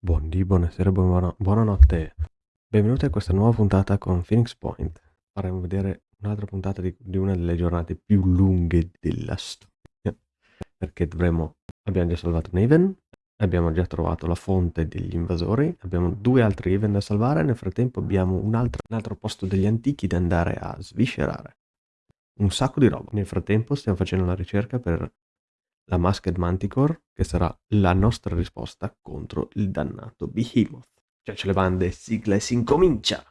Buondì, buonasera, buona- buonanotte. Benvenuti a questa nuova puntata con Phoenix Point. Faremo vedere un'altra puntata di, di una delle giornate più lunghe della storia. Perché dovremo... Abbiamo già salvato Naven, abbiamo già trovato la fonte degli invasori, abbiamo due altri Even da salvare, nel frattempo abbiamo un altro, un altro posto degli antichi da andare a sviscerare. Un sacco di roba. Nel frattempo stiamo facendo la ricerca per la Masked Manticore, che sarà la nostra risposta contro il dannato Behemoth. Cioè, ce le bande, sigla e si incomincia!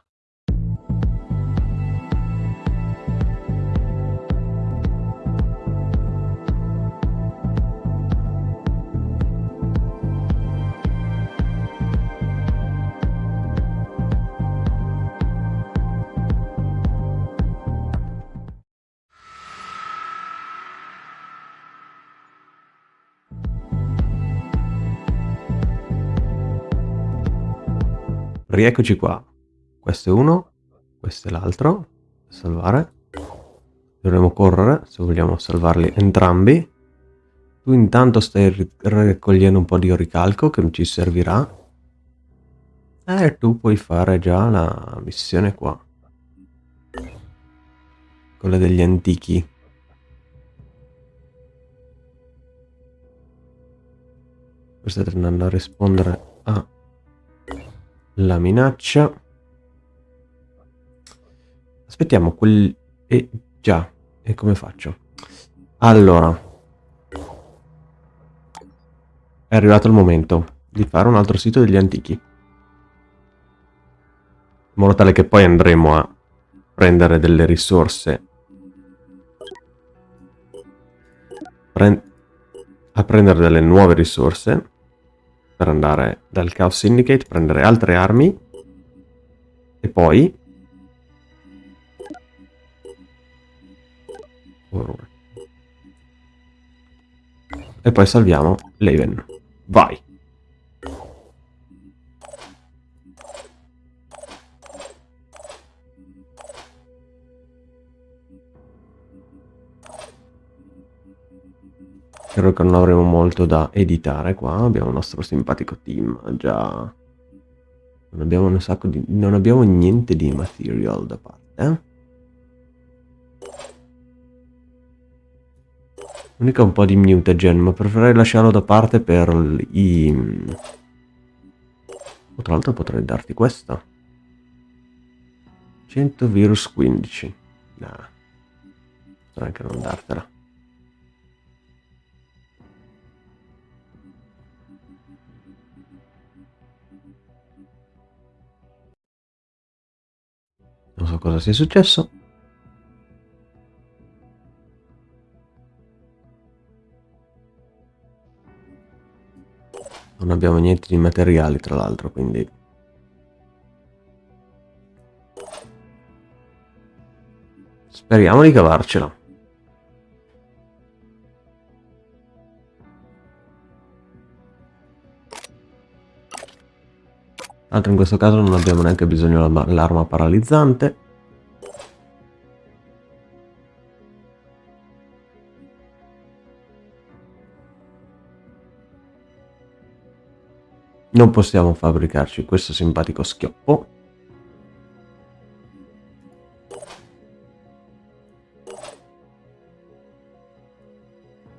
Rieccoci qua. Questo è uno, questo è l'altro. Salvare. Dovremo correre se vogliamo salvarli entrambi. Tu intanto stai raccogliendo un po' di oricalco che ci servirà. E tu puoi fare già la missione qua. Quella degli antichi. State andando a rispondere a la minaccia. Aspettiamo quel... E eh, già, e come faccio? Allora. È arrivato il momento di fare un altro sito degli antichi. In modo tale che poi andremo a prendere delle risorse. Prend a prendere delle nuove risorse per andare dal Chaos Syndicate, prendere altre armi e poi... E poi salviamo Leven. Vai! Credo che non avremo molto da editare qua. Abbiamo il nostro simpatico team già... Non abbiamo un sacco di... Non abbiamo niente di material da parte. L'unica un po' di mutagen, ma preferirei lasciarlo da parte per i... Oh, tra l'altro potrei darti questa. 100 virus 15. Nah. Potrei anche non dartela. Non so cosa sia successo. Non abbiamo niente di materiali, tra l'altro, quindi... Speriamo di cavarcela. Altro in questo caso non abbiamo neanche bisogno dell'arma paralizzante. Non possiamo fabbricarci questo simpatico schioppo.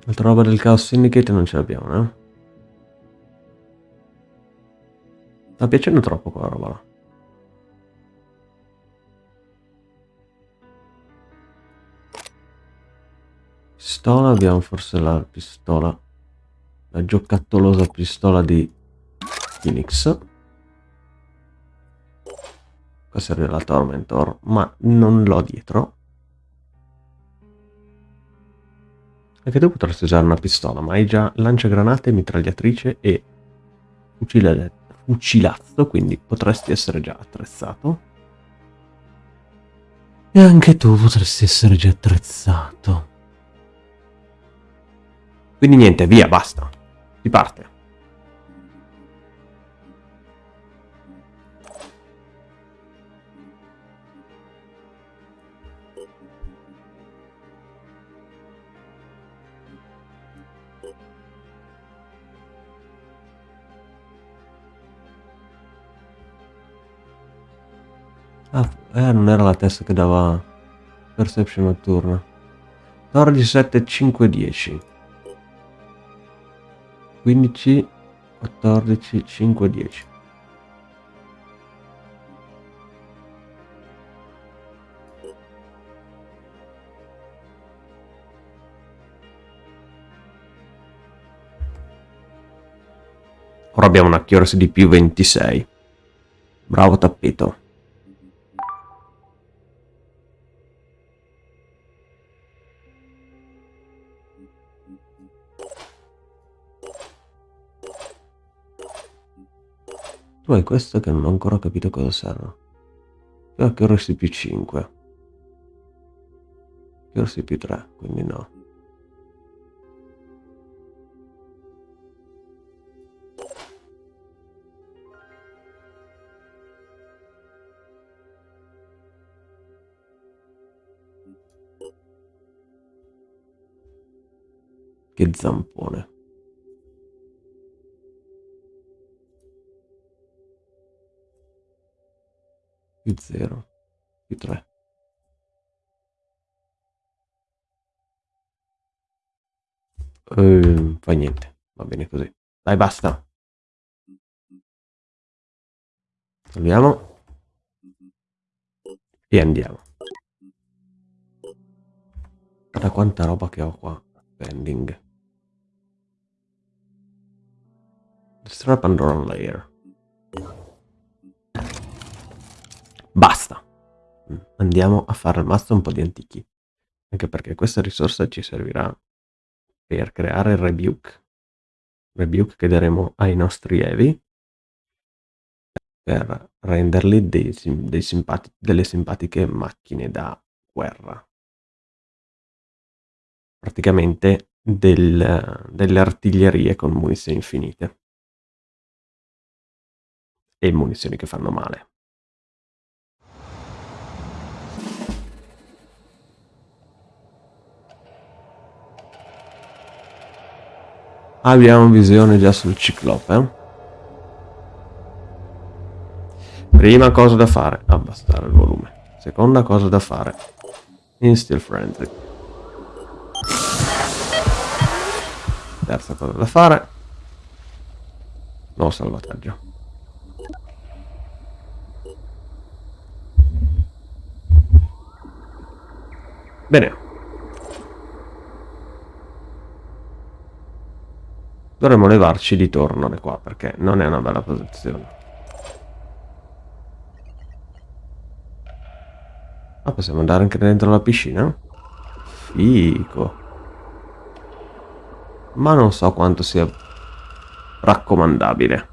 Altra roba del Chaos Syndicate non ce l'abbiamo, eh? Sta piacendo troppo quella roba là. Pistola, abbiamo forse la pistola, la giocattolosa pistola di Phoenix. Qua serve la Tormentor, ma non l'ho dietro. Anche tu potresti usare una pistola, ma hai già lanciagranate, mitragliatrice e fucile fucilazzo, quindi potresti essere già attrezzato. E anche tu potresti essere già attrezzato. Quindi niente, via, basta. Si parte. Ah, eh, non era la testa che dava perception notturna. 14, 7, 5, 10. 15, 14, 5, 10. Ora abbiamo una accuracy di più 26. Bravo tappeto. Tu questo che non ho ancora capito cosa serve. Io accuracy più 5. Accuracy più 3, quindi no. Che zampone. Più zero. Più tre. Uh, fa niente. Va bene così. Dai, basta. Togliamo. E andiamo. Guarda quanta roba che ho qua. Pending. Destroy Pandoran Layer. Basta. Andiamo a fare al master un po' di antichi. Anche perché questa risorsa ci servirà per creare il rebuke. Rebuke che daremo ai nostri Evi per renderli dei, dei simpati delle simpatiche macchine da guerra. Praticamente del, delle artiglierie con munizioni infinite e munizioni che fanno male. Abbiamo visione già sul ciclope. Eh? Prima cosa da fare, abbassare il volume. Seconda cosa da fare, instill friendly. Terza cosa da fare, nuovo salvataggio. Bene. Dovremmo levarci di torno da qua perché non è una bella posizione. Ah, possiamo andare anche dentro la piscina? Fico. Ma non so quanto sia raccomandabile.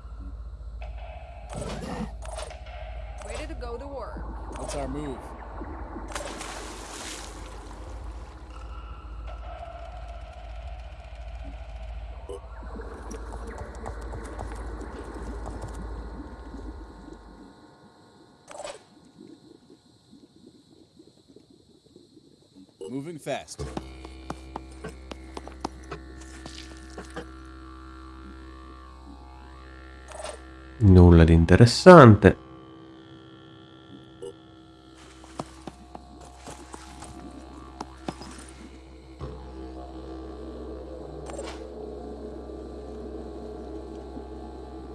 Moving fast. Nulla di interessante.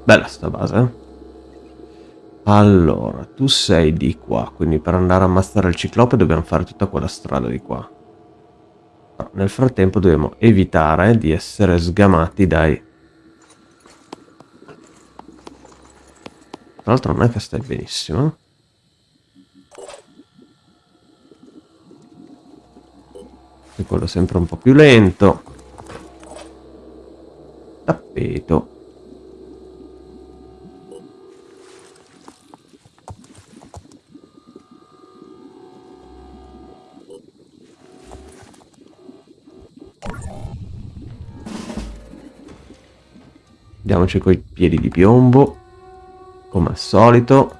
Bella sta base, eh? Allora, tu sei di qua, quindi per andare a ammazzare il ciclope dobbiamo fare tutta quella strada di qua. Nel frattempo dobbiamo evitare di essere sgamati dai... Tra l'altro non è che stai benissimo. E quello sempre un po' più lento. Tappeto. Andiamoci coi piedi di piombo, come al solito.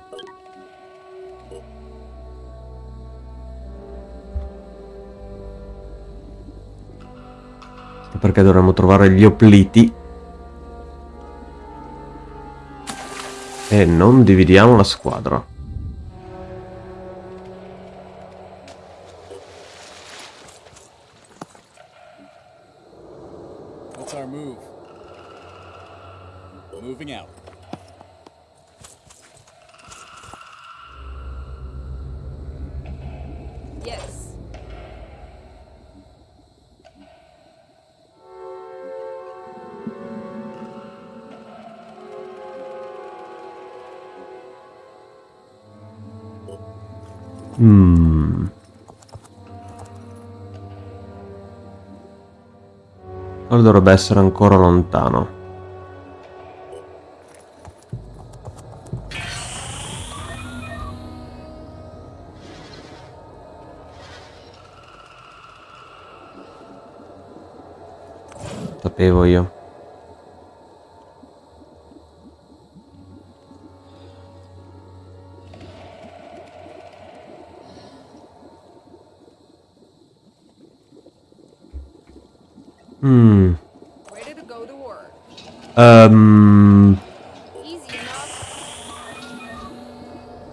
Perché dovremmo trovare gli opliti. E non dividiamo la squadra. That's our move. Moving out. Yes. Hmm. Allora dovrebbe essere ancora lontano. Sapevo io. Mm. Enough.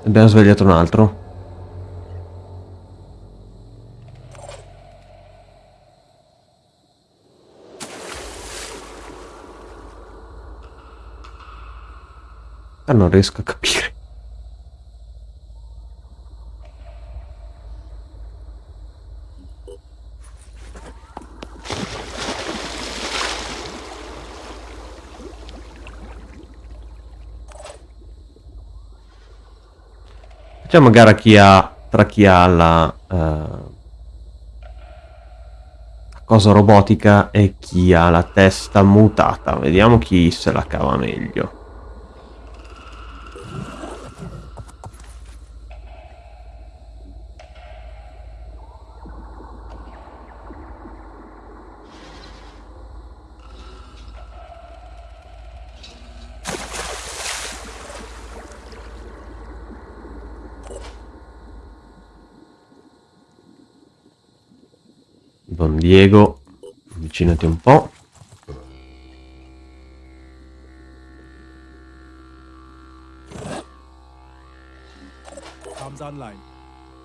abbiamo svegliato un altro. Ah, non riesco a capire. Facciamo gara chi ha, tra chi ha la eh, cosa robotica e chi ha la testa mutata. Vediamo chi se la cava meglio. Don Diego, avvicinati un po'.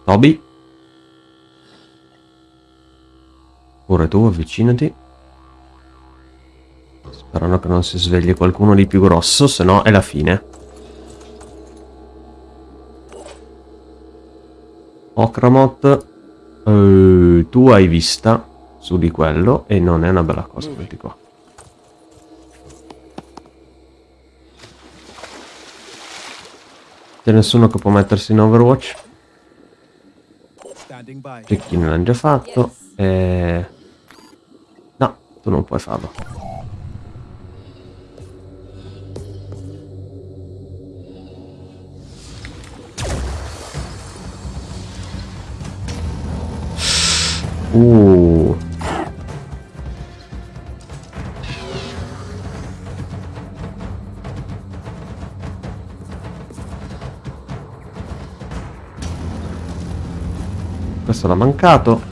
Toby. Pure tu, avvicinati. Sperando che non si svegli qualcuno di più grosso, se no è la fine. Okramot, eh, tu hai vista su di quello e non è una bella cosa, metti qua. C'è nessuno che può mettersi in Overwatch? Standing by. Cecchino l'hanno già fatto. E... No, tu non puoi farlo. Uh. L'ha mancato.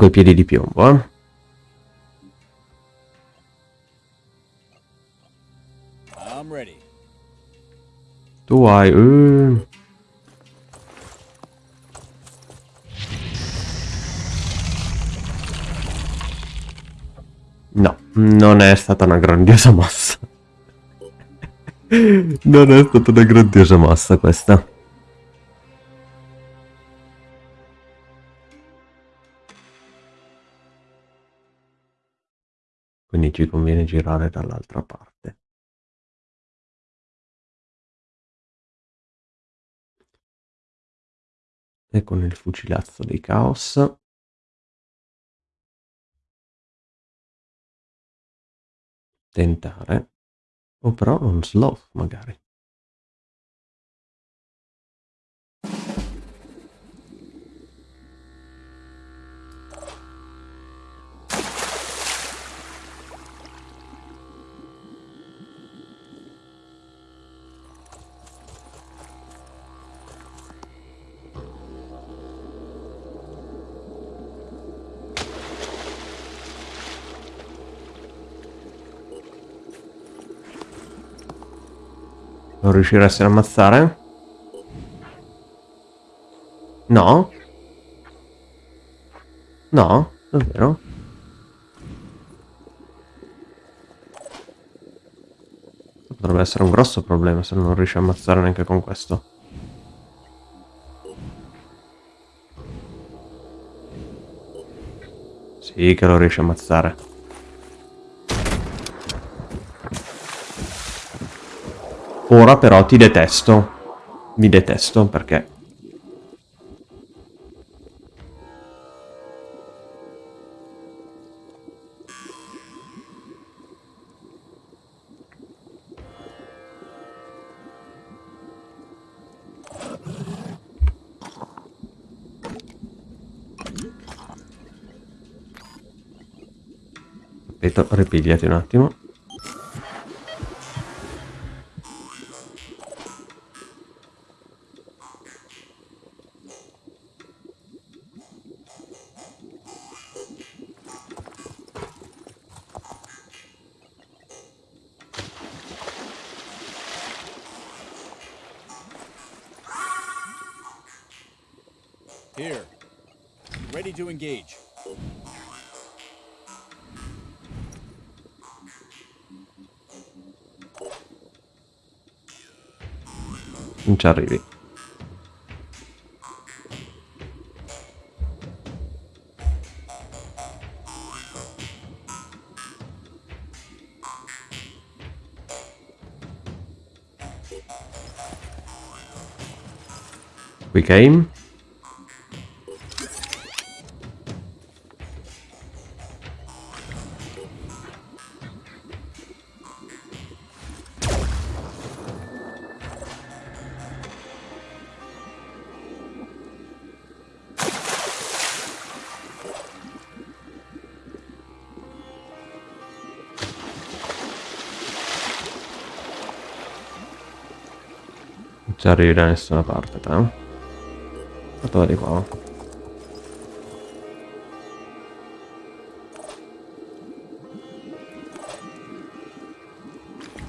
Coi piedi di piombo, eh. Tu hai... eh. No, non è stata una grandiosa mossa. non è stata una grandiosa mossa questa. Quindi ci conviene girare dall'altra parte. E con il fucilazzo dei caos. Tentare. O però un sloth magari. Non riusciresti ad ammazzare? No? No? Davvero? Potrebbe essere un grosso problema se non riesci a ammazzare neanche con questo. Sì, che lo riesci a ammazzare. Ora però ti detesto. Mi detesto perché... Ripigliati un attimo. Ci arrivi. We came. Arrivi da nessuna parte, te. Fatto di qua.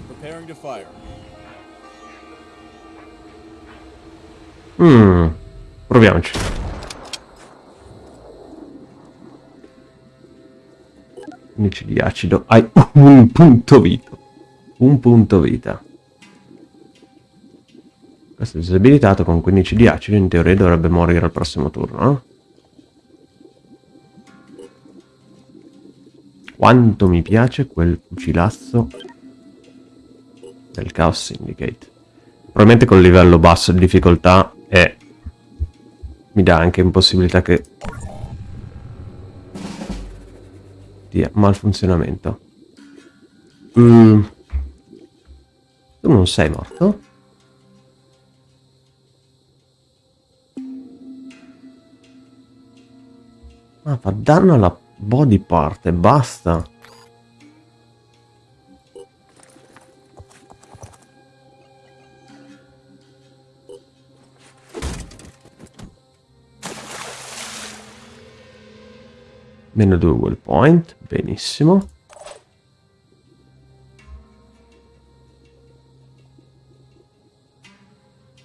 Preparing to fire. Mmm. Proviamoci. Unici di acido. Hai un punto vita. Un punto vita. Questo è disabilitato con 15 di acido. In teoria dovrebbe morire al prossimo turno, no? Quanto mi piace quel fucilazzo del Chaos Syndicate. Probabilmente col livello basso di difficoltà e mi dà anche impossibilità che di malfunzionamento. Mm. Tu non sei morto? Ma fa danno alla body part e basta. Meno 2 wall point, benissimo.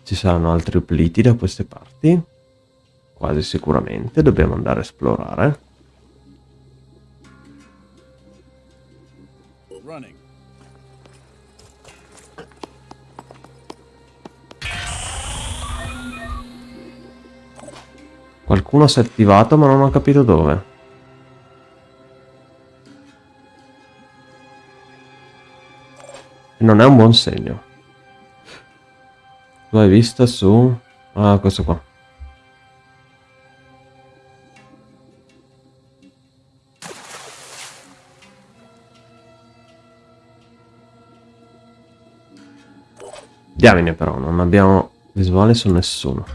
Ci saranno altri upliti da queste parti. Quasi sicuramente, dobbiamo andare a esplorare. Qualcuno si è attivato ma non ho capito dove. E non è un buon segno. Tu hai visto su... Ah, questo qua. Diamine però, non abbiamo visuale su nessuno.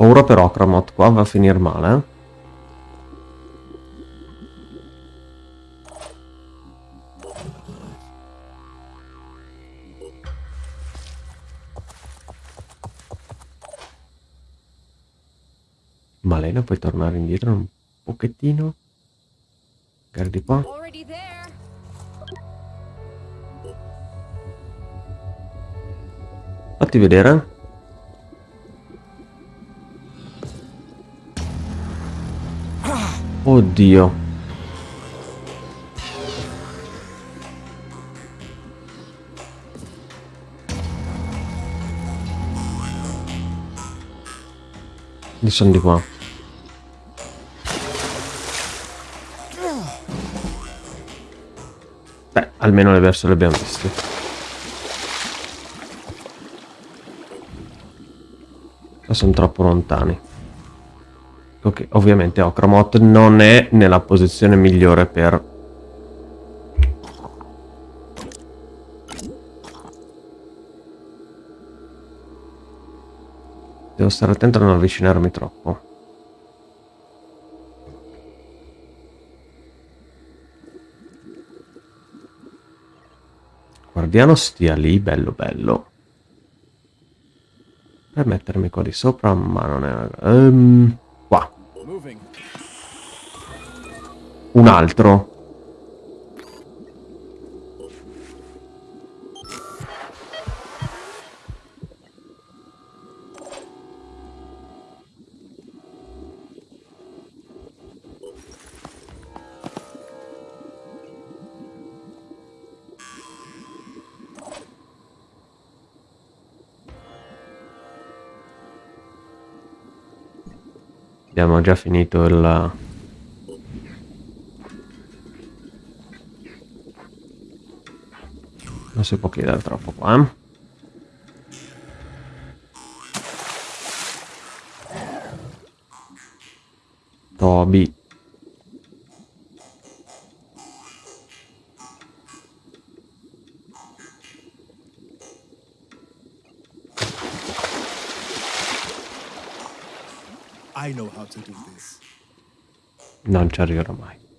Paura per Okramot, qua va a finire male. Malena, puoi tornare indietro un pochettino? Magari di qua. Fatti vedere. Oddio. Li sono di qua. Beh, almeno le verso le abbiamo viste. Ma sono troppo lontani. Ok, ovviamente Okramot non è nella posizione migliore per... Devo stare attento a non avvicinarmi troppo. Guardiano stia lì, bello bello. Per mettermi qua di sopra, ma non è... Ehm, Un altro. Abbiamo già finito il... Non si può chiedere troppo qua. eh. Toby. Non ci arriverò mai.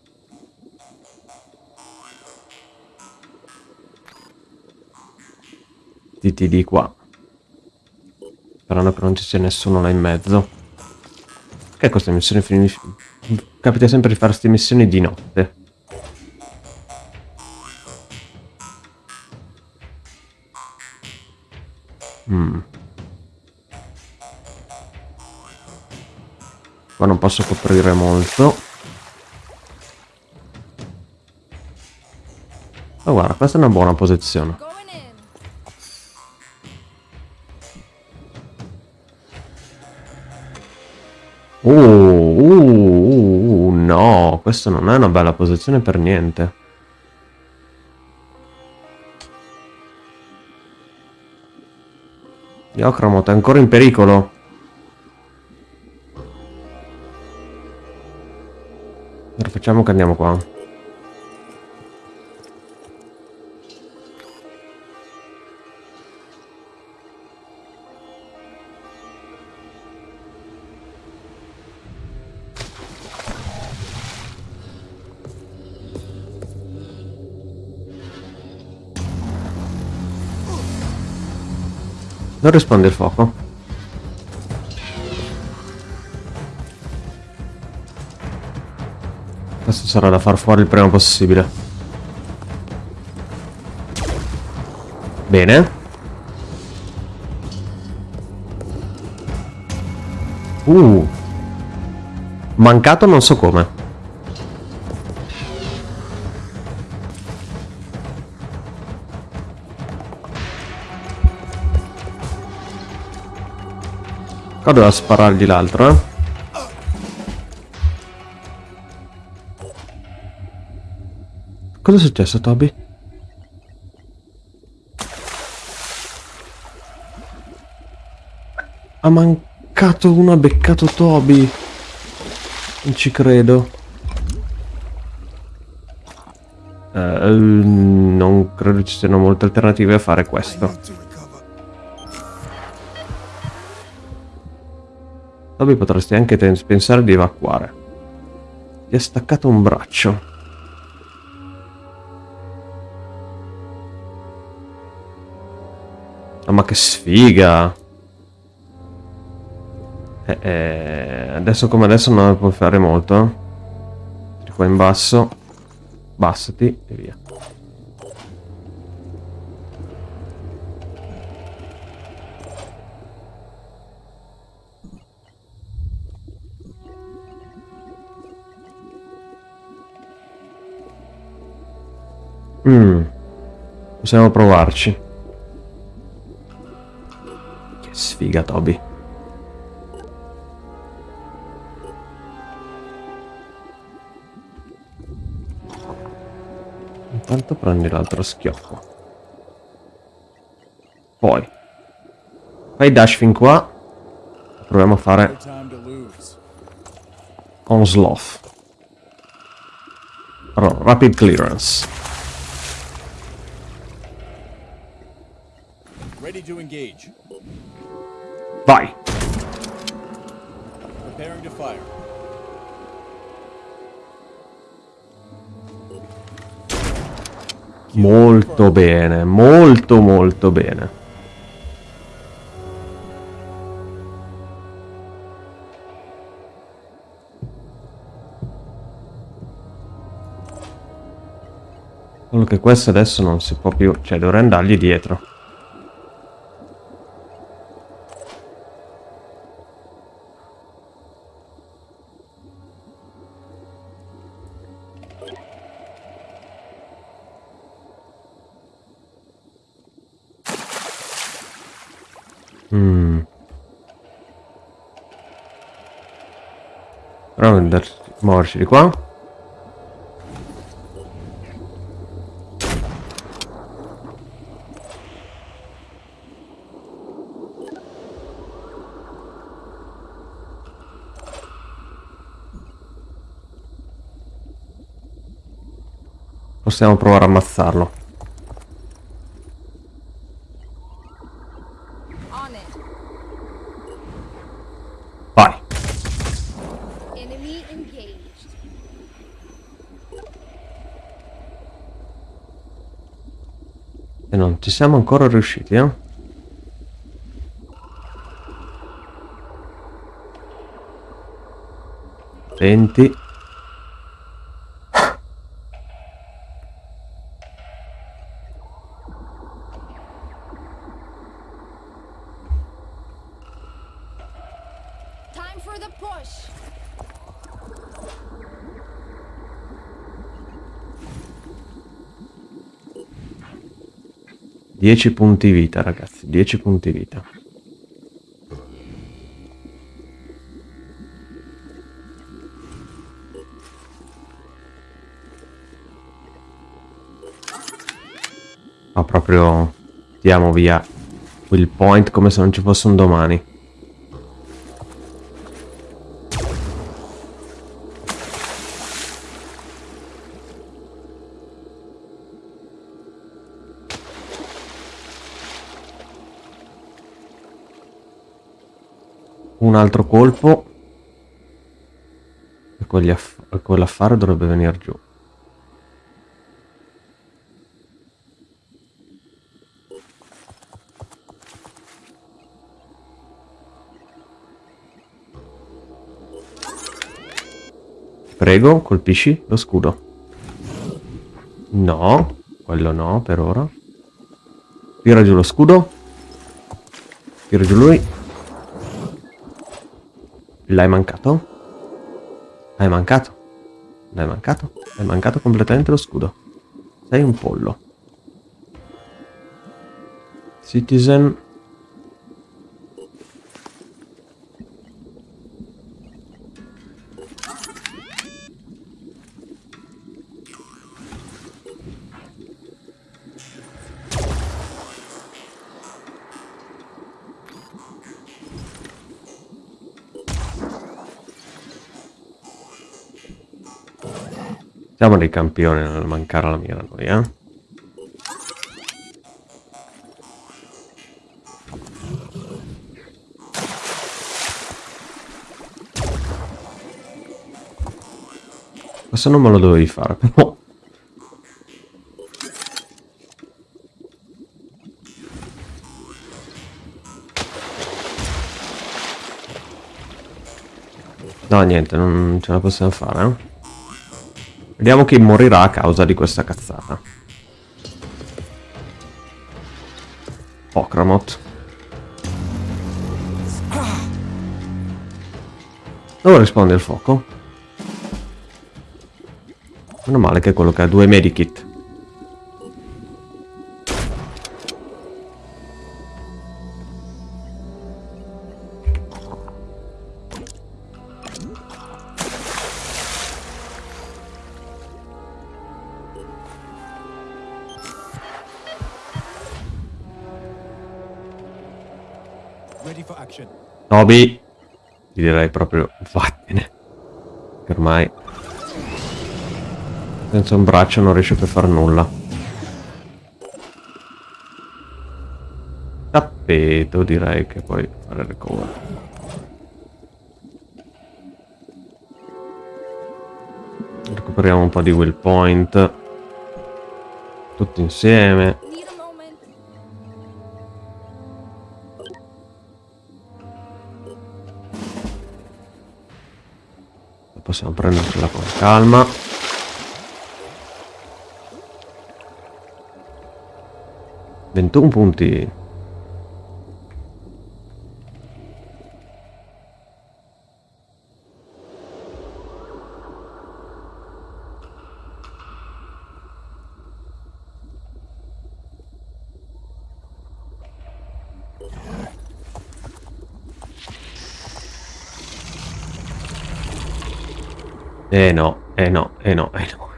Diti di qua. Sperando che non ci sia nessuno là in mezzo. Che queste missioni finisce... Capita sempre di fare queste missioni di notte. Mm. Qua non posso coprire molto. Oh guarda, questa è una buona posizione. No, questa non è una bella posizione per niente. Diocramot è ancora in pericolo. Allora facciamo che andiamo qua. Non risponde il fuoco. Questo sarà da far fuori il prima possibile. Bene. Uh. Mancato non so come. Qua doveva sparargli l'altro, eh. Cosa è successo, Toby? Ha mancato uno, ha beccato Toby. Non ci credo. Eh, non credo ci siano molte alternative a fare questo. Toby potresti anche pensare di evacuare. Ti è staccato un braccio. Ah, ma che sfiga! Eh, eh, adesso come adesso non puoi fare molto. qua in basso. Bassati e via. Mm. Possiamo provarci. Che sfiga, Toby. Intanto prendi l'altro schiocco. Poi. Fai dash fin qua. Proviamo a fare. Onslaught. Allora, rapid clearance. Ready to engage. Vai. Preparing to fire. Molto bene, molto molto bene. Solo che questo adesso non si può più, cioè dovrei andargli dietro. Mm. Proviamo ad andare- muoverci di qua. Possiamo provare a ammazzarlo. On it. Vai. Enemy engaged. E non ci siamo ancora riusciti, eh? Venti. 10 punti vita, ragazzi, 10 punti vita. Ma proprio diamo via quel point come se non ci fosse un domani. Un altro colpo. E quell'affare dovrebbe venire giù. Prego, colpisci lo scudo. No, quello no per ora. Tira giù lo scudo. Tira giù lui. L'hai mancato? Hai mancato? L'hai mancato? Hai mancato completamente lo scudo. Sei un pollo. Citizen. Siamo dei campioni nel mancare la mira noi, eh. Questo non me lo dovevi fare, però. No, niente, non ce la possiamo fare, eh? Vediamo chi morirà a causa di questa cazzata. Okramot. Dove risponde il fuoco? Meno male che è quello che ha due medikit. Toby, ti direi proprio vattene. Che ormai senza un braccio non riesce più a fare nulla. Tappeto direi che puoi fare recover. Recuperiamo un po' di will point. Tutti insieme. Possiamo prendercela con calma. Ventuno punti. Eh no, eh no, eh no, eh no.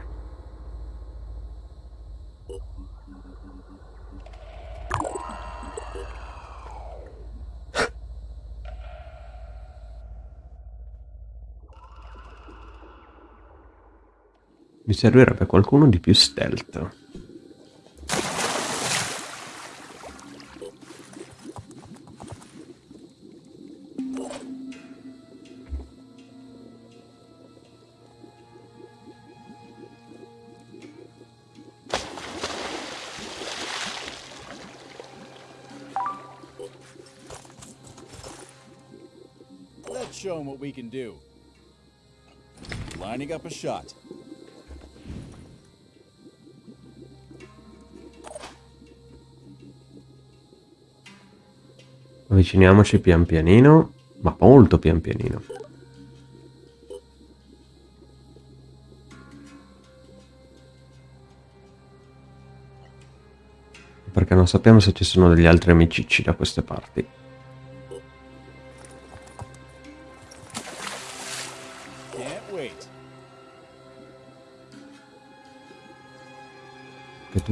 Mi servirebbe qualcuno di più stealth. Can do. Lining up a shot. Avviciniamoci pian pianino, ma molto pian pianino. Perché non sappiamo se ci sono degli altri amicicci da queste parti.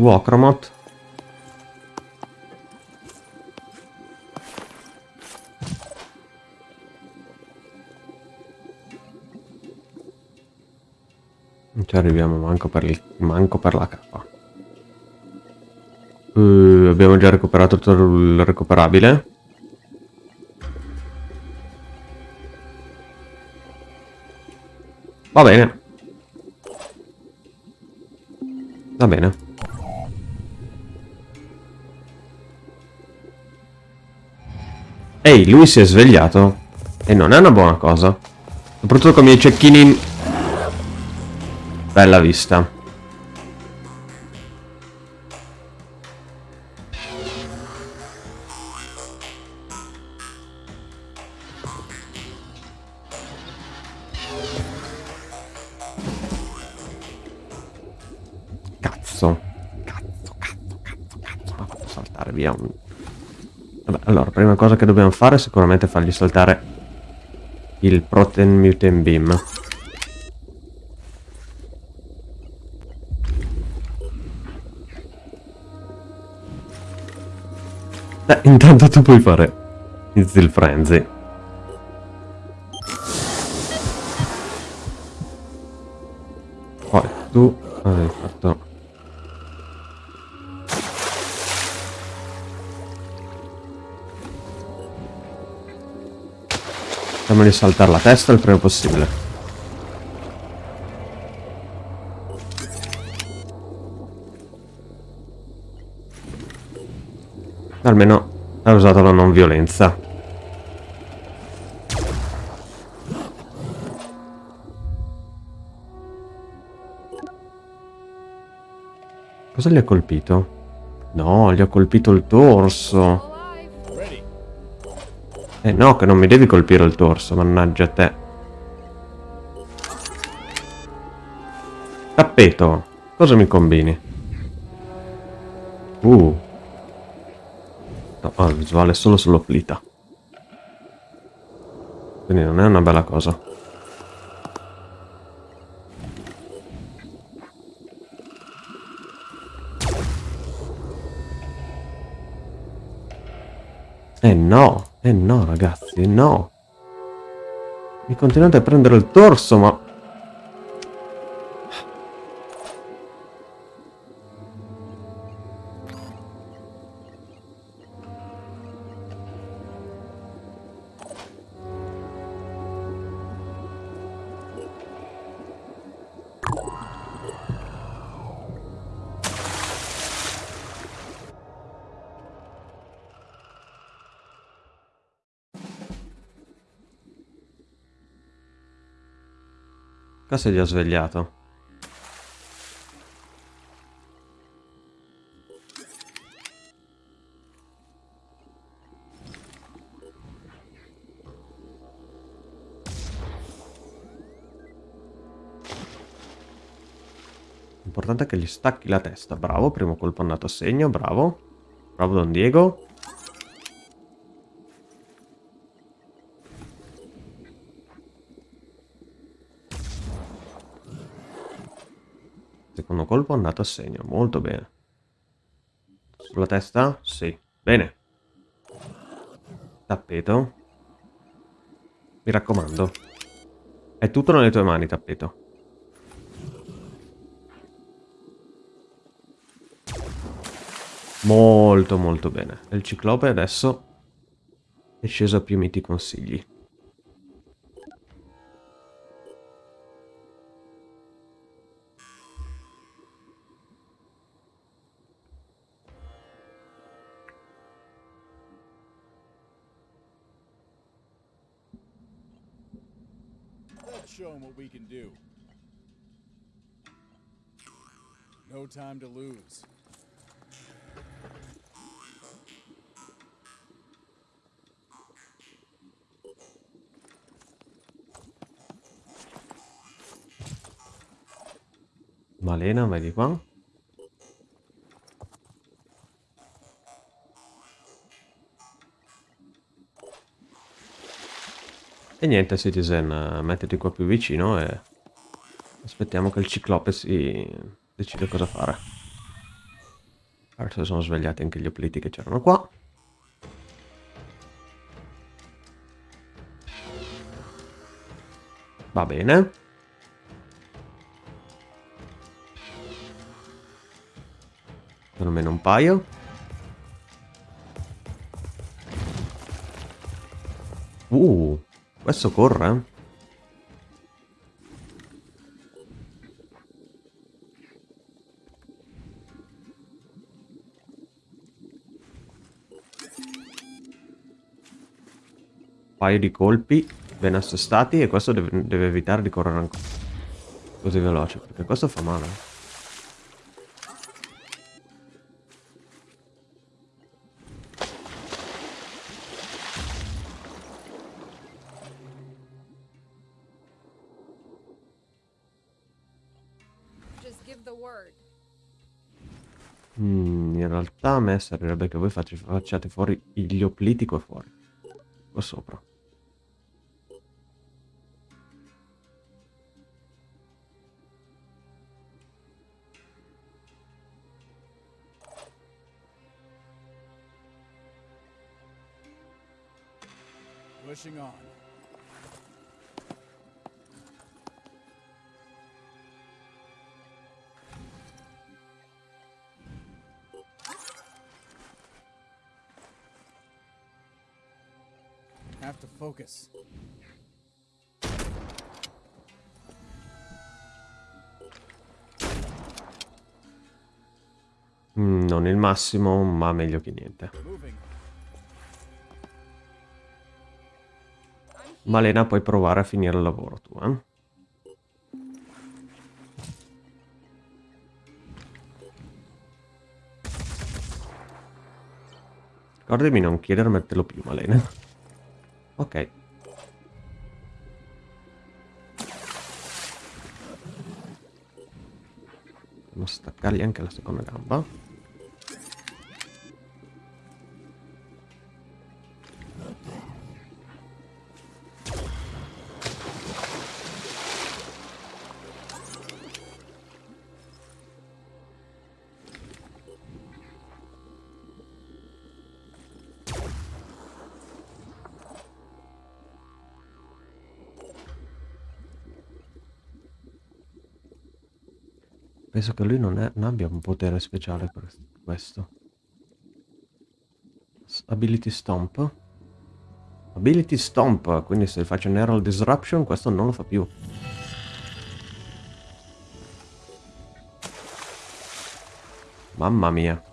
Che tu, Ocromot? Non ci arriviamo manco per, il, manco per la cappa. Eh, abbiamo già recuperato tutto il recuperabile. Va bene. Va bene. Ehi, lui si è svegliato. E non è una buona cosa. Soprattutto con i miei cecchini... in- Bella vista. Cosa che dobbiamo fare è sicuramente fargli saltare il Protein Mutant Beam. Eh, intanto tu puoi fare il Frenzy. Di saltare la testa il prima possibile. Almeno ha usato la non violenza. Cosa gli ha colpito? No, gli ha colpito il torso. Eh no, che non mi devi colpire il torso, mannaggia te. Tappeto. Cosa mi combini? Uh. No, il visuale solo sull'oplita. Quindi non è una bella cosa. Eh no, eh no ragazzi, no. Mi continuate a prendere il torso, ma... Cosa gli ho svegliato? L'importante è che gli stacchi la testa. Bravo, primo colpo andato a segno, bravo. Bravo Don Diego. Colpo andato a segno, molto bene. Sulla testa? Sì. Bene. Tappeto. Mi raccomando. È tutto nelle tue mani, tappeto. Molto molto bene. Il ciclope adesso è sceso a più miti consigli. No time to lose. Malena, vai di qua. E niente, Citizen, eh, mettiti qua più vicino e aspettiamo che il ciclope si decida cosa fare. Adesso sono svegliati anche gli opliti che c'erano qua. Va bene. Almeno un paio. Uh, questo corre. Paio di colpi ben assestati e questo deve, deve evitare di correre ancora così veloce perché questo fa male. Word. Mm, in realtà a me servirebbe che voi facci- facciate fuori gli opliti qua fuori. Qua sopra. Pushing on. Have to focus. Mm, non il massimo, ma meglio che niente. Malena, puoi provare a finire il lavoro tu, eh? Ricordami non chiedermelo più, Malena. Ok. Dobbiamo staccargli anche la seconda gamba. Penso che lui non, è, non abbia un potere speciale per questo. Ability Stomp. Ability Stomp, quindi se faccio Neural Disruption questo non lo fa più. Mamma mia.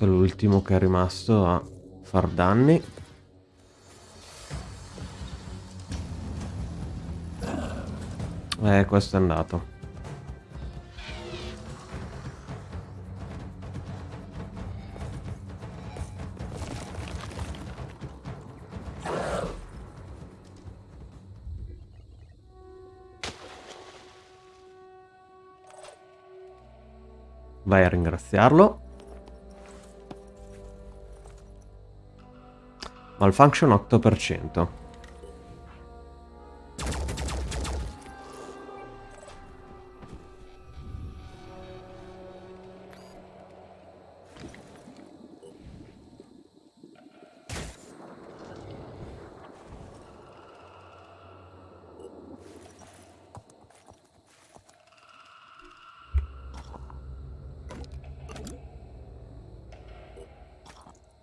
Questo è l'ultimo che è rimasto a far danni. Eh, questo è andato. Vai a ringraziarlo. Malfunction 8%.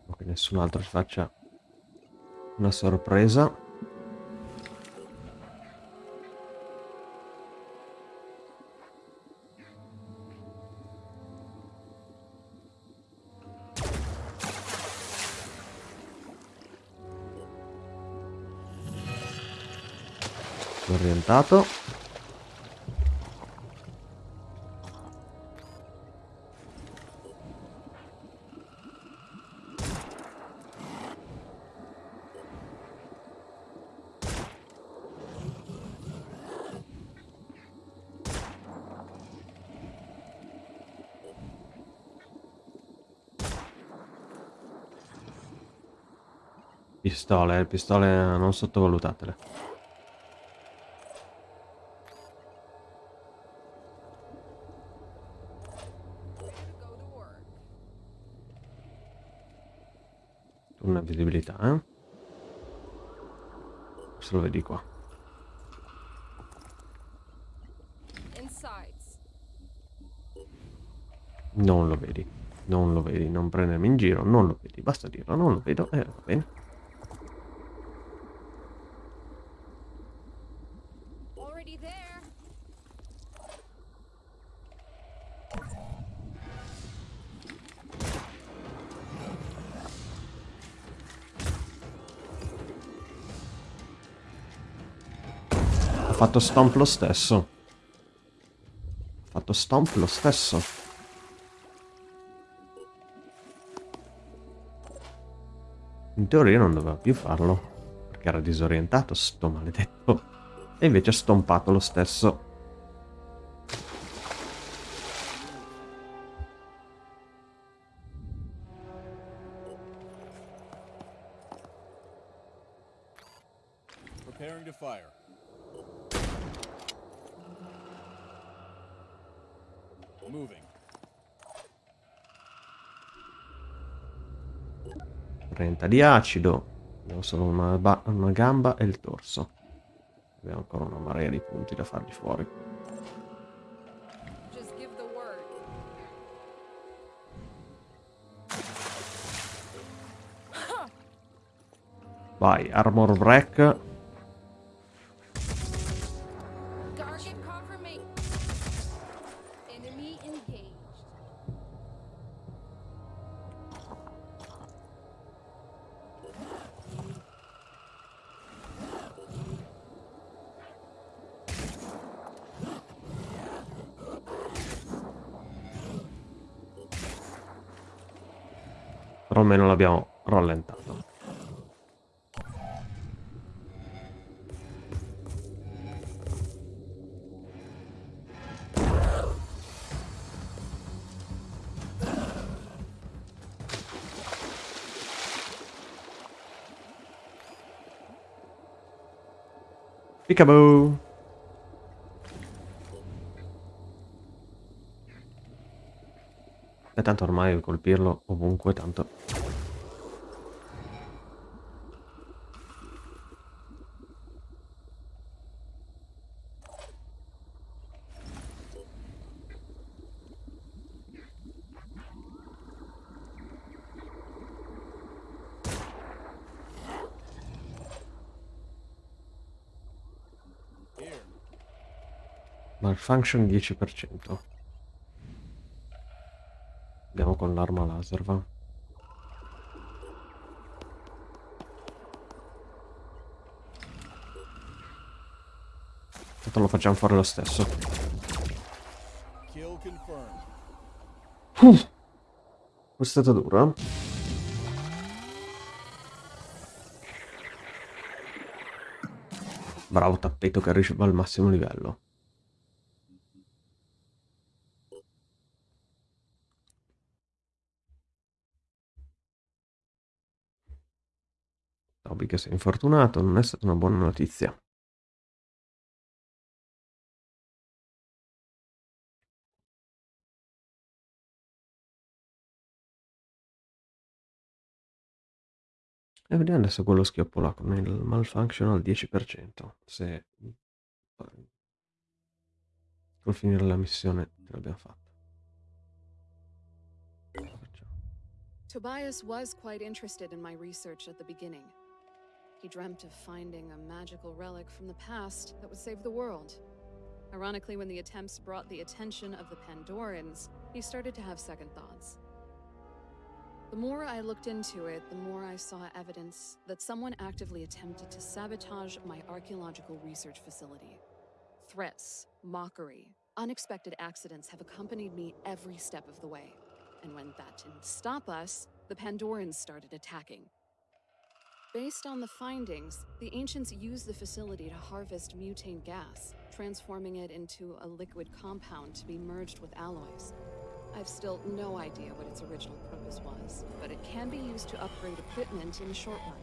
Ok, nessun altro ci faccia una sorpresa. Orientato. Pistole, pistole non sottovalutatele. Una visibilità, eh? Se lo vedi qua. Non lo vedi. Non lo vedi, non prendermi in giro, non lo vedi. Basta dirlo, non lo vedo. Eh, va bene. Fatto stomp lo stesso. Fatto stomp lo stesso. In teoria non doveva più farlo. Perché era disorientato, sto maledetto. E invece ha stompato lo stesso. di acido. Abbiamo solo una, una gamba e il torso. Abbiamo ancora una marea di punti da fargli fuori. Vai, armor break. Peekaboo! E tanto ormai colpirlo ovunque, tanto... Malfunction 10%. Andiamo con l'arma laser, va. Tanto lo facciamo fare lo stesso. Kill confirmed. È stata dura. Bravo tappeto che arriva al massimo livello. Che sei infortunato non è stata una buona notizia. E vediamo adesso quello schioppo là con il malfunction al 10%. Se col finire la missione ce l'abbiamo fatta. Tobias was quite interested in my research at the beginning. Dreamt of finding a magical relic from the past that would save the world. Ironically, when the attempts brought the attention of the Pandorans, he started to have second thoughts. The more I looked into it, the more I saw evidence that someone actively attempted to sabotage my archaeological research facility. Threats, mockery, unexpected accidents have accompanied me every step of the way. And when that didn't stop us, the Pandorans started attacking. Based on the findings, the ancients used the facility to harvest mutane gas, transforming it into a liquid compound to be merged with alloys. I've still no idea what its original purpose was, but it can be used to upgrade equipment in the short run.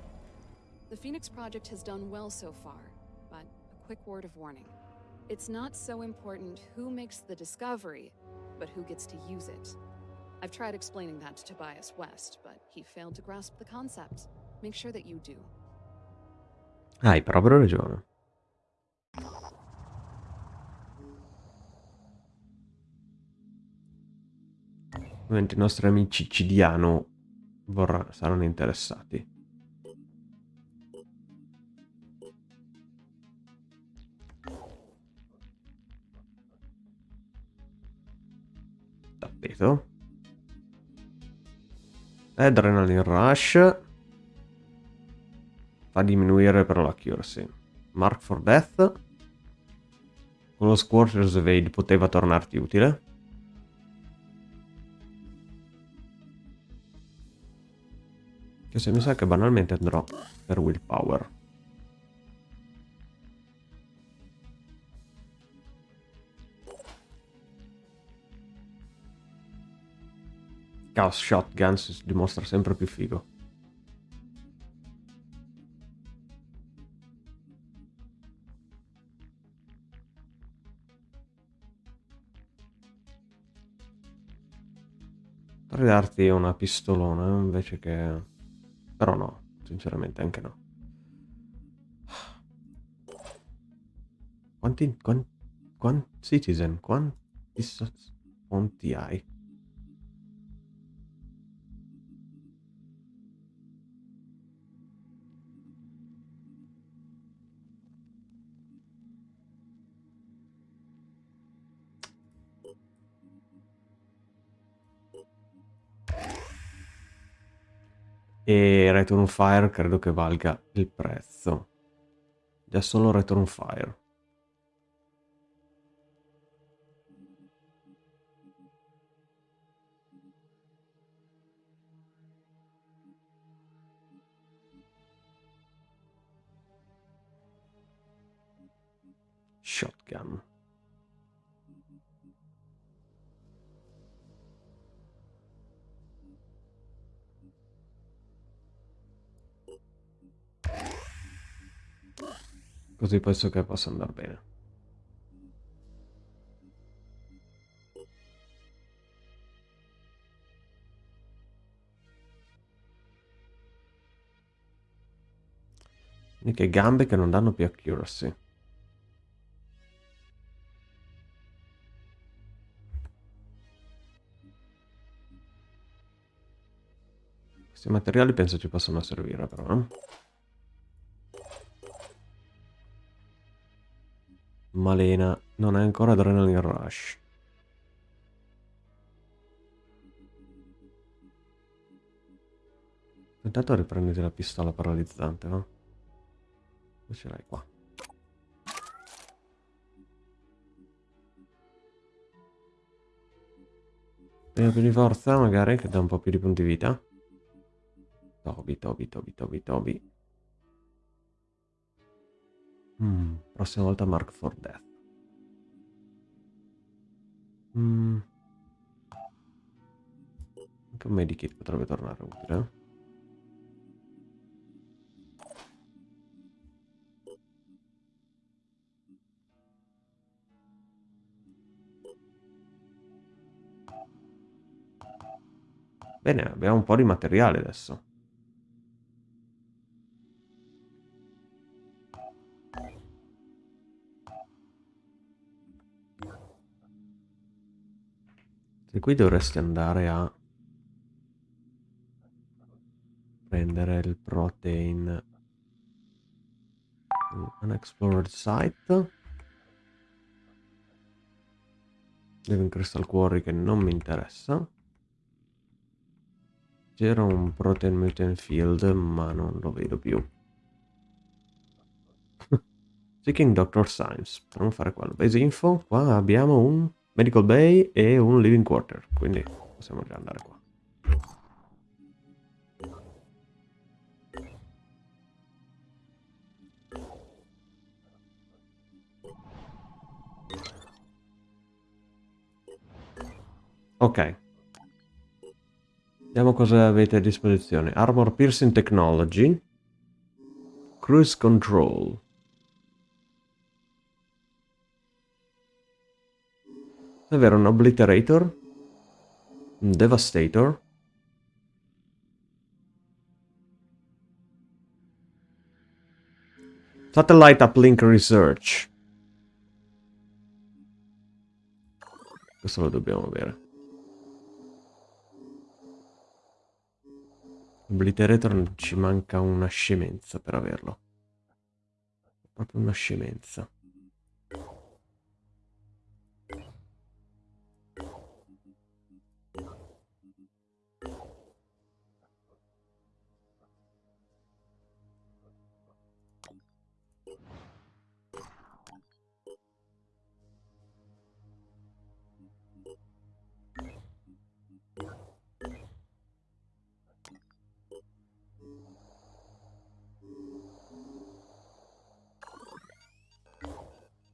The Phoenix Project has done well so far, but a quick word of warning. It's not so important who makes the discovery, but who gets to use it. I've tried explaining that to Tobias West, but he failed to grasp the concept. Do. Hai proprio ragione. Ovviamente i nostri amici Cidiano vorrà- saranno interessati. Tappeto. Adrenaline Rush. Fa diminuire però l'accuracy. Mark for Death. Con lo Scorcher's Evade poteva tornarti utile. Che se mi sa che banalmente andrò per Willpower. Chaos Shotgun si dimostra sempre più figo. Potrei darti una pistolona invece che... Però no, sinceramente anche no. Quanti... Quanti... Quanti... Citizen, quanti... Quanti hai? E Return Fire credo che valga il prezzo. Già solo Return Fire. Shotgun. Così penso che possa andare bene. Che gambe che non danno più accuracy. Questi materiali penso ci possano servire però. Eh? Malena non è ancora Adrenaline Rush. Intanto riprenditi la pistola paralizzante, va? Dove ce l'hai qua? Prima più di forza, magari, che dà un po' più di punti vita. Toby, Toby, Toby, Toby, Toby. Mm, prossima volta Mark for Death. Mm. Anche un medikit potrebbe tornare utile. Bene, abbiamo un po' di materiale adesso. E qui dovresti andare a prendere il protein. Unexplored site. Living Crystal Quarry che non mi interessa. C'era un protein mutant field ma non lo vedo più. Seeking Doctor Science. Per non fare quello. Base info. Qua abbiamo un Medical Bay e un Living Quarter, quindi possiamo già andare qua. Ok. Vediamo cosa avete a disposizione. Armor Piercing Technology. Cruise Control. Davvero un Obliterator? Un Devastator? Satellite Uplink Research. Questo lo dobbiamo avere. Obliterator ci manca una scemenza per averlo. Proprio una scemenza.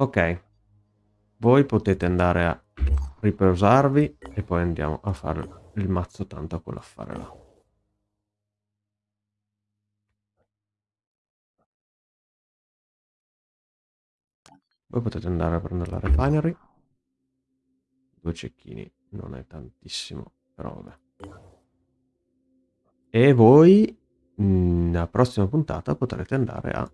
Ok. Voi potete andare a riposarvi e poi andiamo a fare il mazzo tanto a quell'affare là. Voi potete andare a prendere la refinery. Due cecchini non è tantissimo, però vabbè. E voi, nella prossima puntata, potrete andare a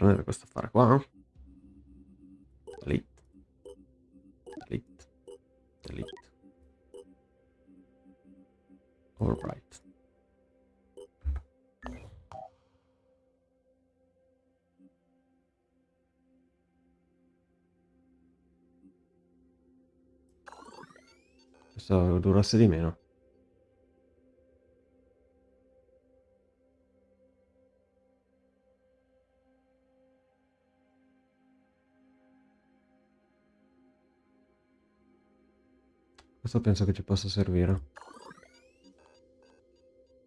prendere questa affare qua. Delete. Delete. Delete. Alright. Questo durasse di meno. Questo penso che ci possa servire.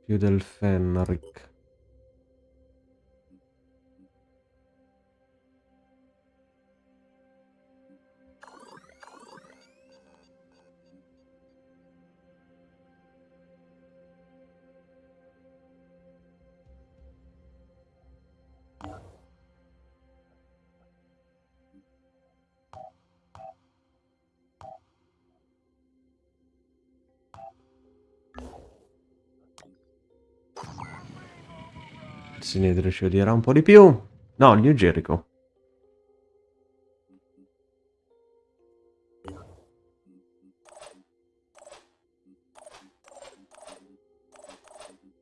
Più del Fenric. Sinedrio ci odierà un po' di più. No, New Jericho.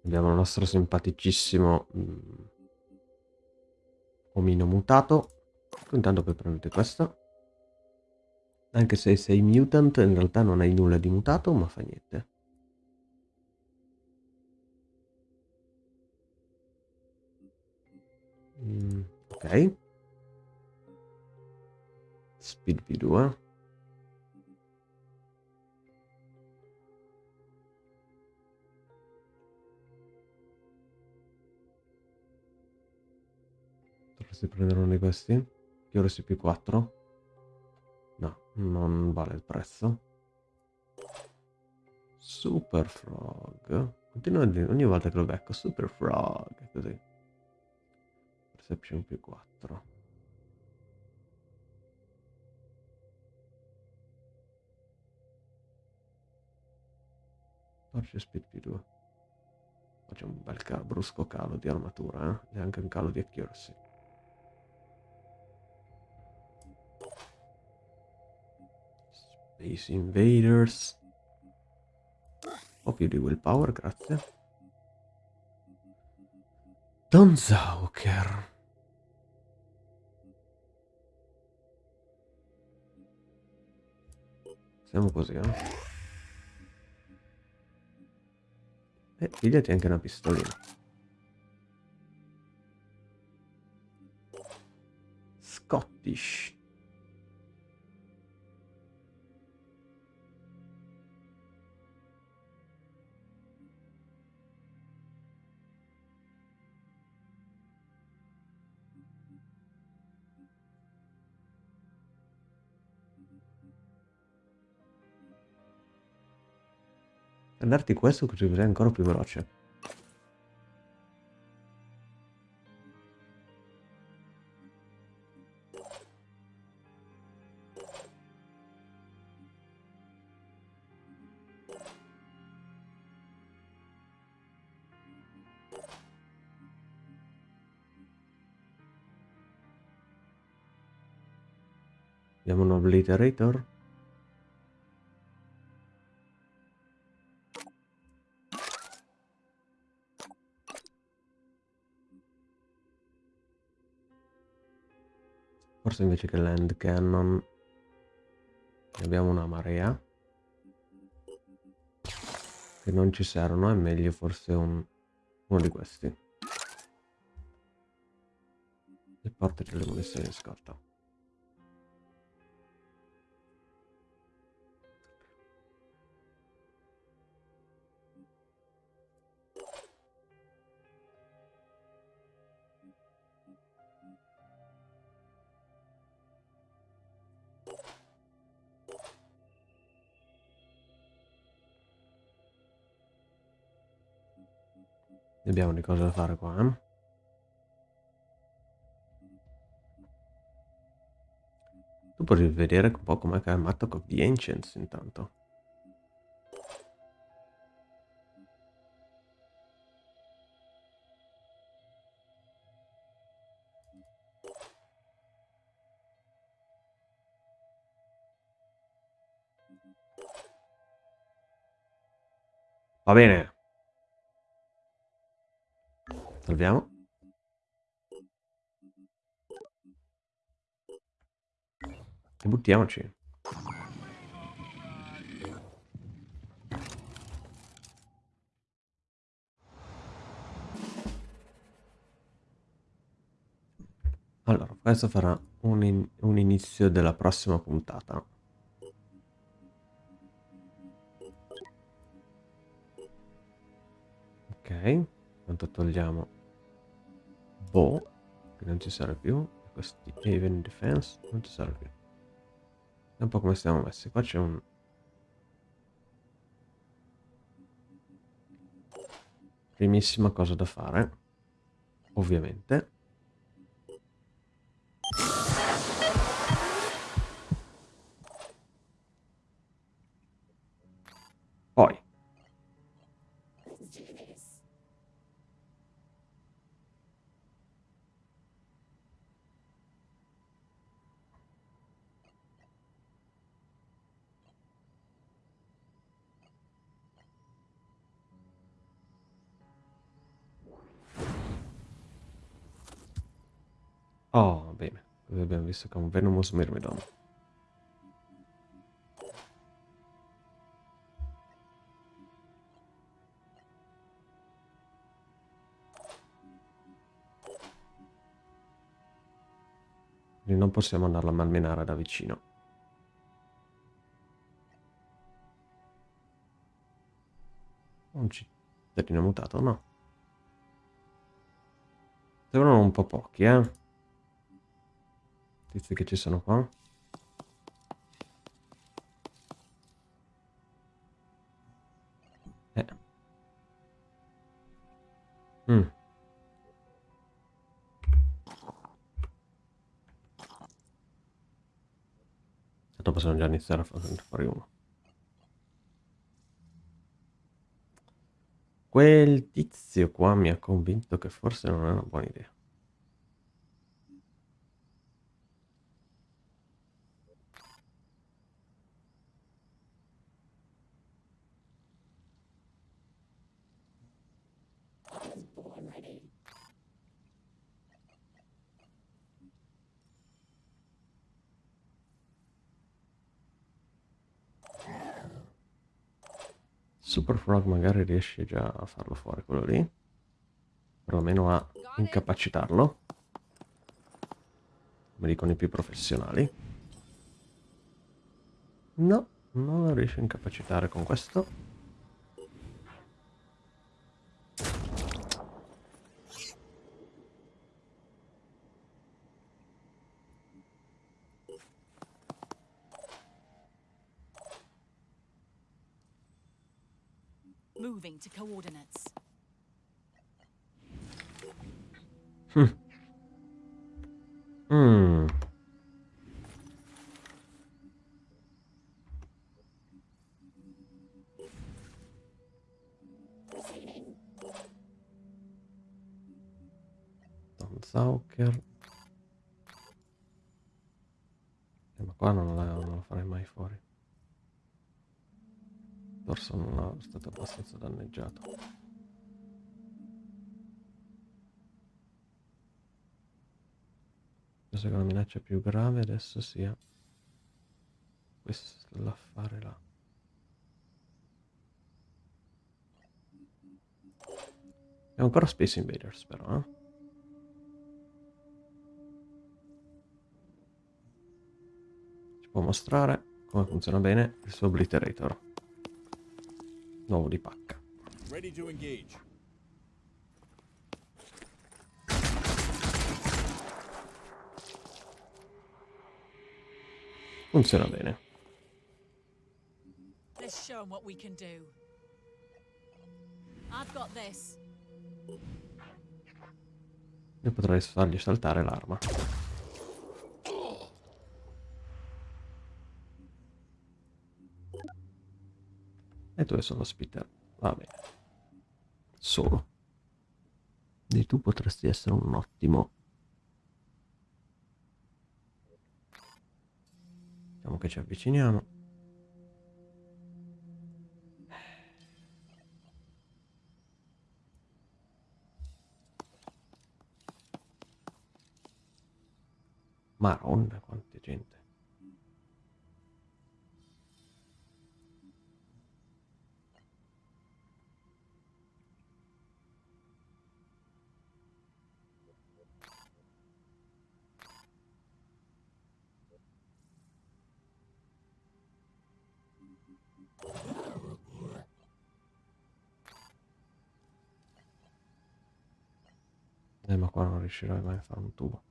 Abbiamo il nostro simpaticissimo mm, omino mutato. Intanto poi prendete questo. Anche se sei mutant, in realtà non hai nulla di mutato, ma fa niente. Mm, ok. Speed V2. Dovresti prendere uno di questi. Chiorossi più 4. No, non vale il prezzo. Super Frog. Continuo a ogni volta che lo becco. Super Frog. Così. Perception più 4. Torce speed più 2. Faccio un bel ca brusco calo di armatura, eh? E anche un calo di accuracy. Space Invaders. Un più di willpower, grazie. Don Zauker. Siamo così, eh? E pigliati anche una pistolina. Scottish. Prenderti questo così sei ancora più veloce. Abbiamo un obliterator. Forse invece che land cannon ne abbiamo una marea che non ci servono, è meglio forse un, uno di questi. E portati le munizioni in scorta. Abbiamo di cose da fare qua, eh? Tu puoi vedere un po' com'è Mattock of the Ancients intanto. Va bene. Salviamo. E buttiamoci. Allora, questo farà un, in un inizio della prossima puntata. Ok intanto togliamo Bow, che non ci serve più. Questi Even Defense non ci serve più. È un po' come stiamo messi. Qua c'è un... Primissima cosa da fare, ovviamente. Oh, bene. Abbiamo visto che è un Venomous Myrmidon. Quindi non possiamo andarlo a malmenare da vicino. Un cittadino mutato, no. Sembrano un po' pochi, eh. Tizi che ci sono qua. Eh. Mm. Dopo possiamo già iniziare a fare uno. Quel tizio qua mi ha convinto che forse non è una buona idea. Super Frog magari riesce già a farlo fuori quello lì. Perlomeno a incapacitarlo. Come dicono i più professionali. No, non lo riesce a incapacitare con questo. Coordinates. Minaccia più grave adesso sia questo l'affare là. È ancora Space Invaders però, eh? Ci può mostrare come funziona bene il suo Obliterator. Nuovo di pacca. Ready to engage. Funziona bene. Let's show 'em what we can do. I've got this. Io potrei fargli saltare l'arma. E dove sono Spitter? Va bene. Solo. E tu potresti essere un ottimo. Diciamo che ci avviciniamo. Maronna, quanta gente. Riuscirai mai a fare un tubo.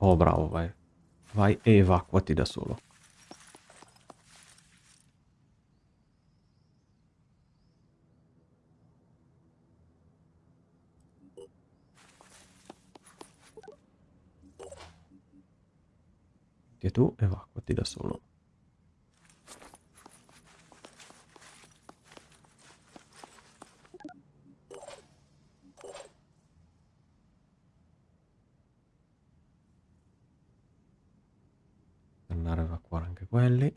Oh, bravo, vai. Vai e evacuati da solo. Tu evacuati da solo. Andare a evacuare anche quelli.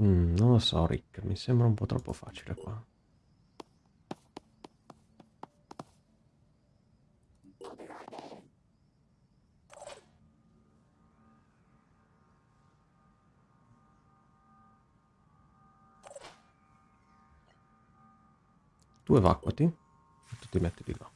Mm, non lo so, Rick, mi sembra un po' troppo facile qua. Tu evacuati e tu ti metti di là.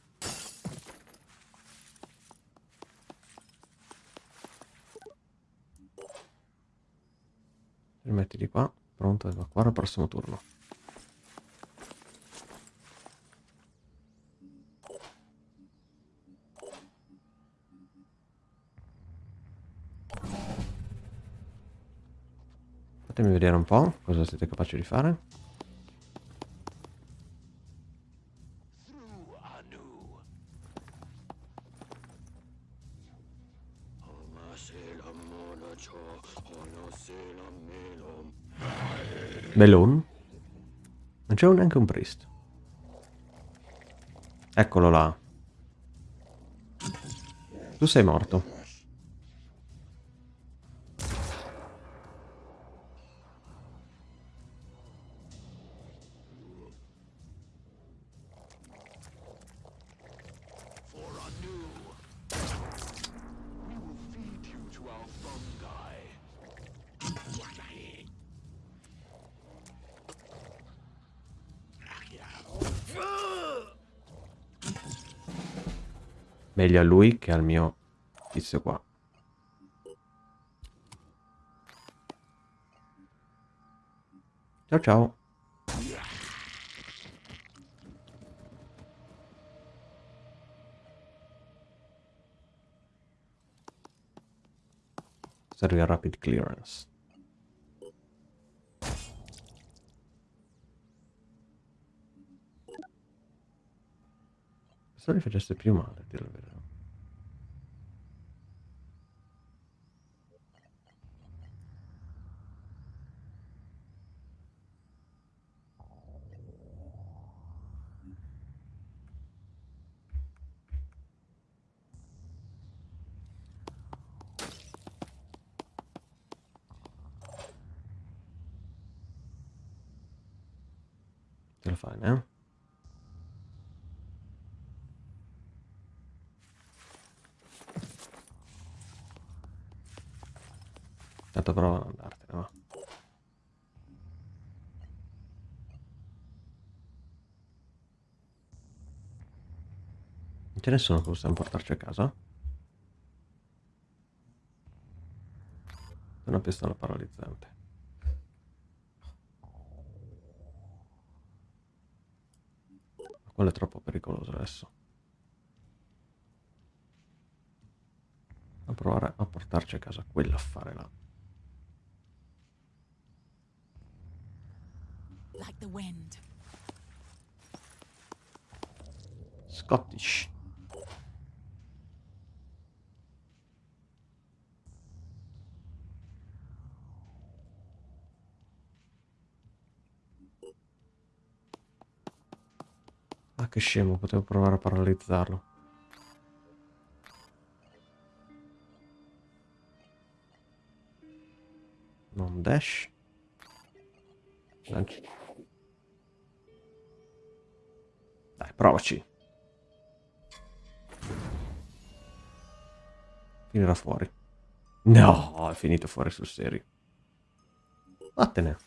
Ti metti di qua, pronto ad evacuare al prossimo turno. Fatemi vedere un po' cosa siete capaci di fare. Melon? Non c'è neanche un priest. Eccolo là. Tu sei morto. Meglio a lui che al mio tizio qua. Ciao ciao. Serve rapid clearance. Questo li facesse più male, dire la verità. La fai, eh? Tanto prova ad andartene, va. Non c'è nessuno che possiamo portarci a casa? Una pistola paralizzante. Quello è troppo pericoloso adesso. A provare a portarci a casa quell'affare là. Like. Scottish. Ah, che scemo, potevo provare a paralizzarlo. Non dash. Lanci. Dai, provaci. Finirà fuori. No, è finito fuori sul serio. Vattene.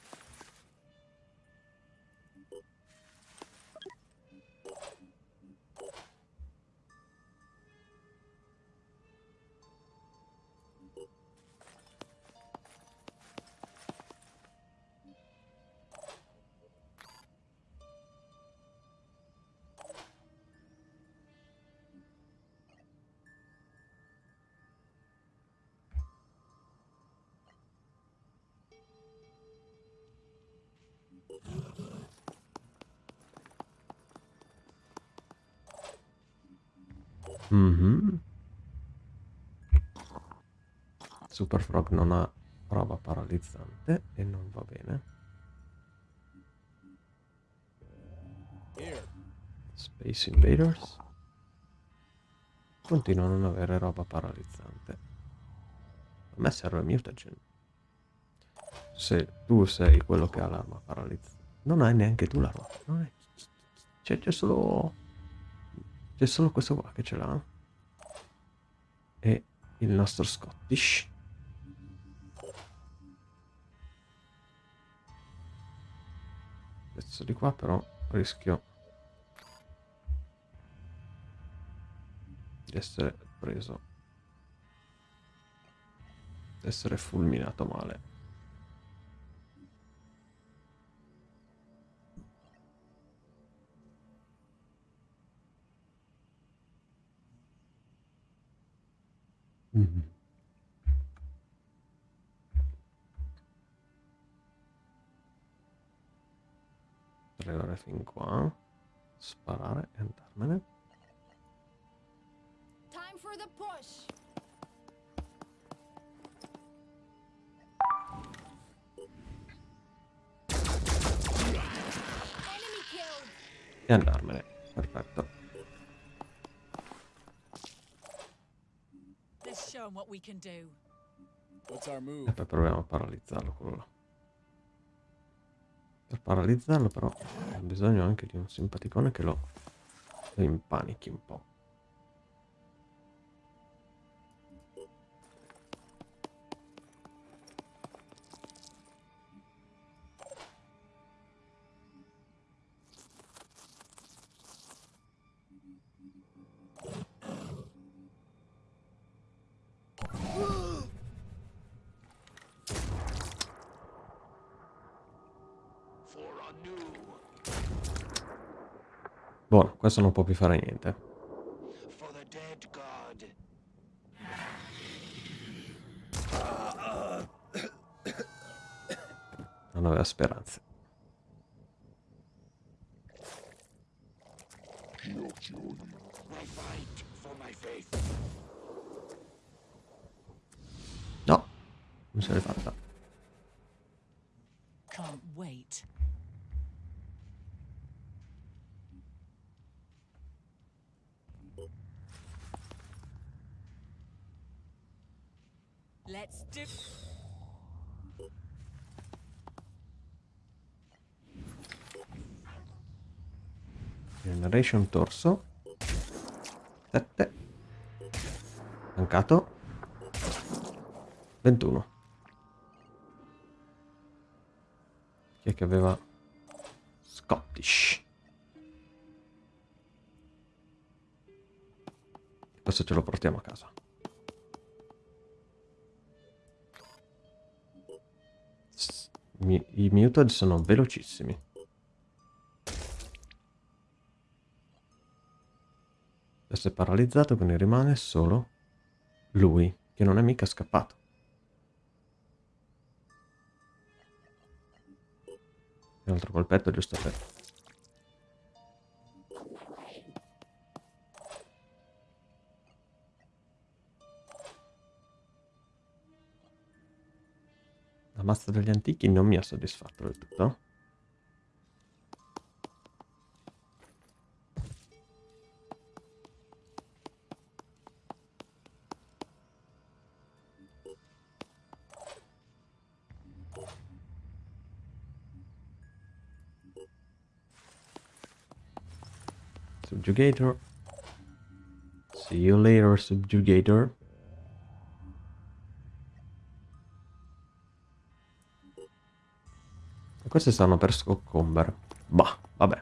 Super Frog non ha roba paralizzante e non va bene. Space Invaders continua a non avere roba paralizzante. A me serve mutagen. Se tu sei quello che ha l'arma paralizzante, non hai neanche tu l'arma. C'è, c'è solo. C'è solo questo qua che ce l'ha. E il nostro Scottish. Questo di qua però rischio di essere preso di essere fulminato male Mhm. Tre ore fin qua sparare e andarmene. Time for the push. E andarmene perfetto. Let's show 'em what we can do. What's our e poi proviamo a paralizzarlo quello là per paralizzarlo però ho bisogno anche di un simpaticone che lo, lo impanichi un po' questo non può più fare niente. Non aveva speranze. No non se l'è fatta Can't wait. Let's do. Generation torso. 7 mancato. 21 chi è che aveva Scottish? Questo ce lo portiamo a casa. I muted sono velocissimi Adesso è paralizzato, quindi rimane solo lui, che non è mica scappato. Un altro colpetto giusto per... La mazza degli antichi non mi ha soddisfatto del tutto. Subjugator. See you later, Subjugator. Queste stanno per soccombere. Bah, vabbè.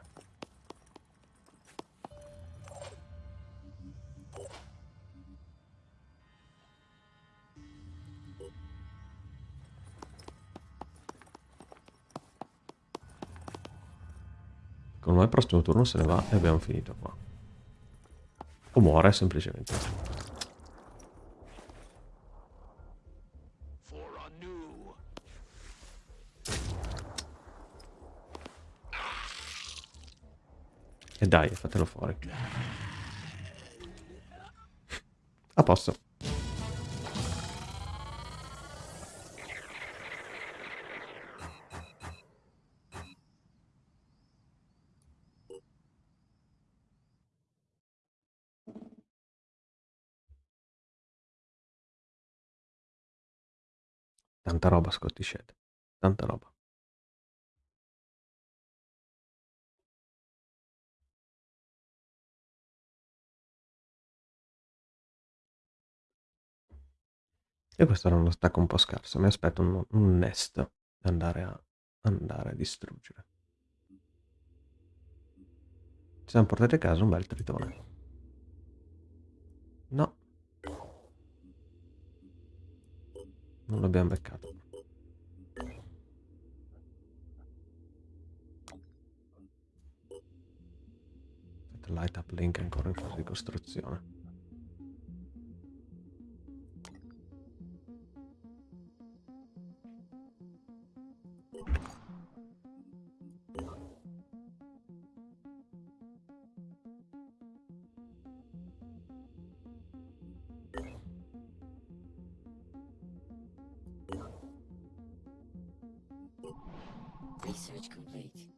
Il prossimo turno se ne va e abbiamo finito qua. O muore semplicemente. E dai, fatelo fuori. A posto. Tanta roba Scotty Shed. Tanta roba. E questo era uno stack un po' scarso. Mi aspetto un, un nest da andare a, andare a distruggere. Ci siamo portati a casa un bel tritone. No. Non l'abbiamo beccato. Light up link ancora in fase di costruzione.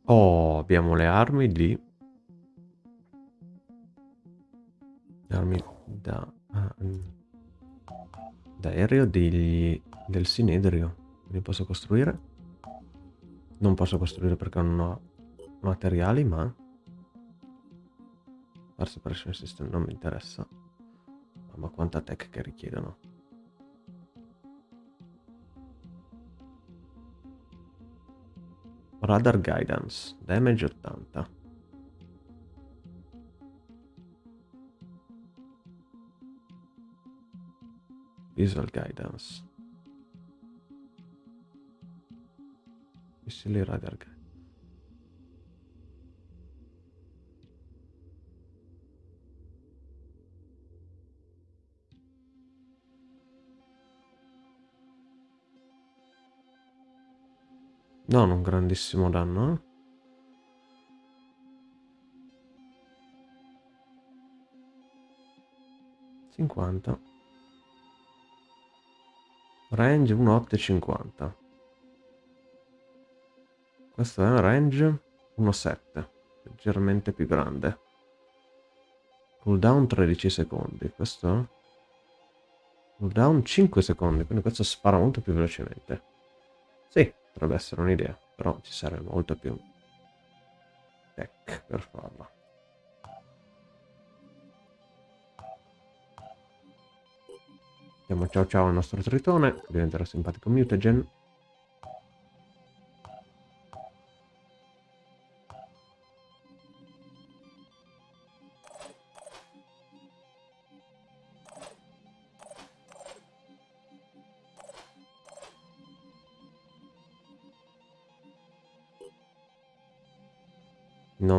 Oh, abbiamo le armi lì. Armi da, da aereo degli, del sinedrio. Quindi posso costruire? Non posso costruire perché non ho materiali, ma... Far separation system non mi interessa. Ma quanta tech che richiedono. Radar guidance, damage 80. Visual guidance. Missili radar guidance. Non un grandissimo danno, eh? Range 1,850. Questo è un range 1,7. Leggermente più grande. Cooldown 13 secondi. Questo? Cooldown 5 secondi, quindi questo spara molto più velocemente. Sì, potrebbe essere un'idea, però ci serve molto più tech per farla. Diamo ciao ciao al nostro tritone, che diventerà simpatico mutagen.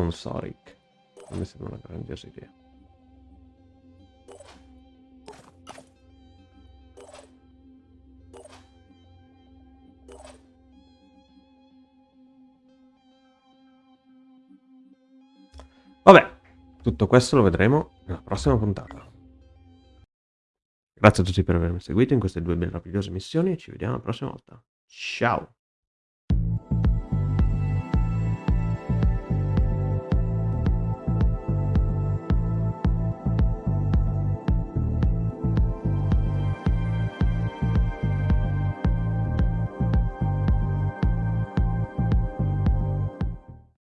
Non so, Rick. Non mi sembra una grandiosa idea. Vabbè, tutto questo lo vedremo nella prossima puntata. Grazie a tutti per avermi seguito in queste due meravigliose missioni e ci vediamo la prossima volta. Ciao!